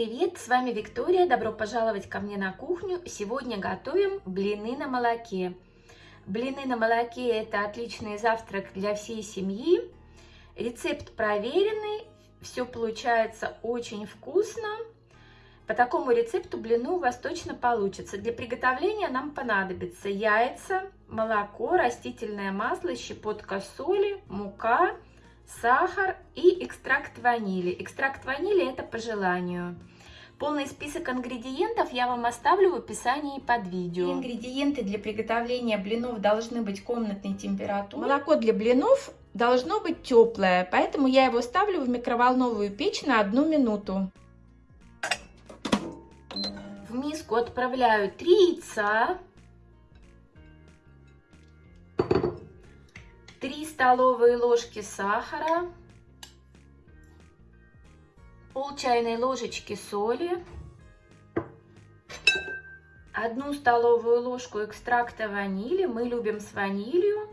с вами Виктория, добро пожаловать ко мне на кухню. Сегодня готовим блины на молоке. Блины на молоке это отличный завтрак для всей семьи. Рецепт проверенный, все получается очень вкусно. По такому рецепту блины у вас точно получится. Для приготовления нам понадобится яйца, молоко, растительное масло, щепотка соли, мука, сахар и экстракт ванили. Экстракт ванили это по желанию. Полный список ингредиентов я вам оставлю в описании под видео. Ингредиенты для приготовления блинов должны быть комнатной температуры. Молоко для блинов должно быть теплое, поэтому я его ставлю в микроволновую печь на одну минуту. В миску отправляю 3 яйца, 3 столовые ложки сахара, пол чайной ложечки соли, одну столовую ложку экстракта ванили, мы любим с ванилью,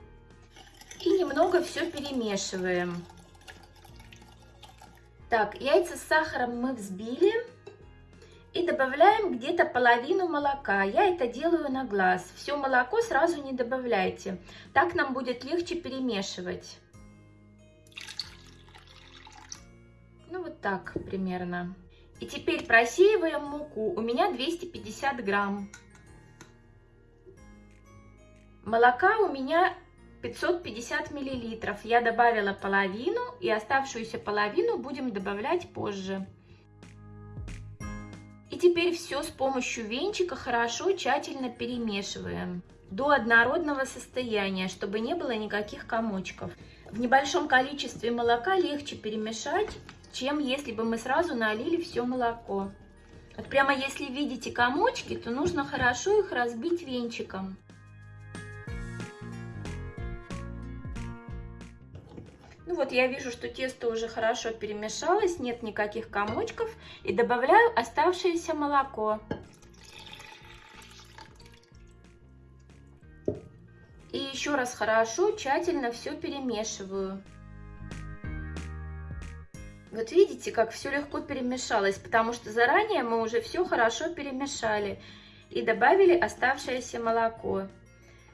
и немного все перемешиваем. Так, яйца с сахаром мы взбили и добавляем где-то половину молока. Я это делаю на глаз. Все молоко сразу не добавляйте, так нам будет легче перемешивать. Ну вот так примерно. И теперь просеиваем муку. У меня 250 грамм. Молока у меня 550 миллилитров. Я добавила половину и оставшуюся половину будем добавлять позже. И теперь все с помощью венчика хорошо тщательно перемешиваем до однородного состояния, чтобы не было никаких комочков. В небольшом количестве молока легче перемешать чем если бы мы сразу налили все молоко. Вот прямо если видите комочки, то нужно хорошо их разбить венчиком. Ну вот я вижу, что тесто уже хорошо перемешалось, нет никаких комочков. И добавляю оставшееся молоко. И еще раз хорошо, тщательно все перемешиваю. Вот видите, как все легко перемешалось, потому что заранее мы уже все хорошо перемешали и добавили оставшееся молоко.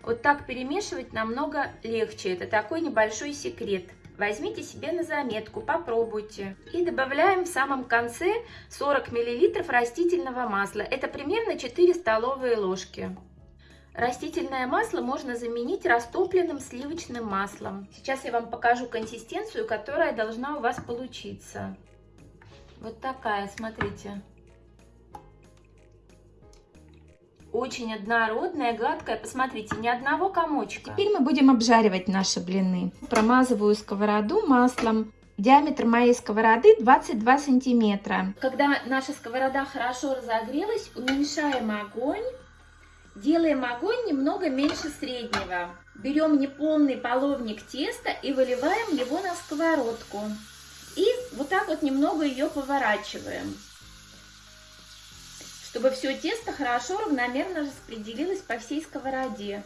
Вот так перемешивать намного легче, это такой небольшой секрет. Возьмите себе на заметку, попробуйте. И добавляем в самом конце 40 мл растительного масла, это примерно 4 столовые ложки. Растительное масло можно заменить растопленным сливочным маслом. Сейчас я вам покажу консистенцию, которая должна у вас получиться. Вот такая, смотрите. Очень однородная, гладкая. Посмотрите, ни одного комочка. Теперь мы будем обжаривать наши блины. Промазываю сковороду маслом. Диаметр моей сковороды 22 сантиметра. Когда наша сковорода хорошо разогрелась, уменьшаем огонь Делаем огонь немного меньше среднего. Берем неполный половник теста и выливаем его на сковородку. И вот так вот немного ее поворачиваем, чтобы все тесто хорошо равномерно распределилось по всей сковороде.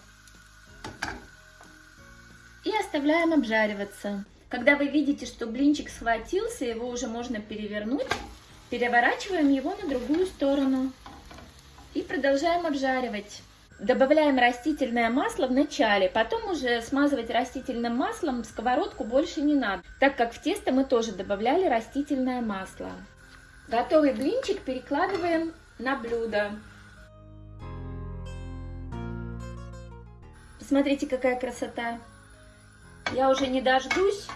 И оставляем обжариваться. Когда вы видите, что блинчик схватился, его уже можно перевернуть, переворачиваем его на другую сторону. И продолжаем обжаривать. Добавляем растительное масло в начале, потом уже смазывать растительным маслом сковородку больше не надо, так как в тесто мы тоже добавляли растительное масло. Готовый блинчик перекладываем на блюдо. Посмотрите, какая красота. Я уже не дождусь,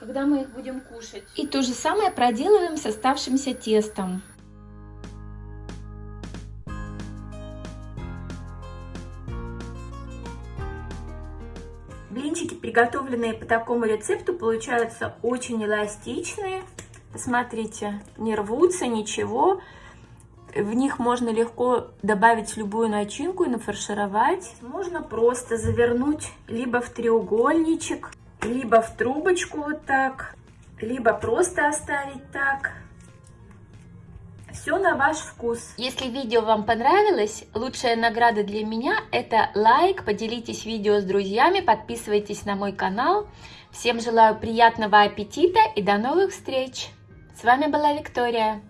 когда мы их будем кушать. И то же самое проделываем с оставшимся тестом. Приготовленные по такому рецепту, получаются очень эластичные. Посмотрите, не рвутся, ничего. В них можно легко добавить любую начинку и нафаршировать. Можно просто завернуть либо в треугольничек, либо в трубочку вот так, либо просто оставить так. Все на ваш вкус. Если видео вам понравилось, лучшая награда для меня это лайк, поделитесь видео с друзьями, подписывайтесь на мой канал. Всем желаю приятного аппетита и до новых встреч! С вами была Виктория.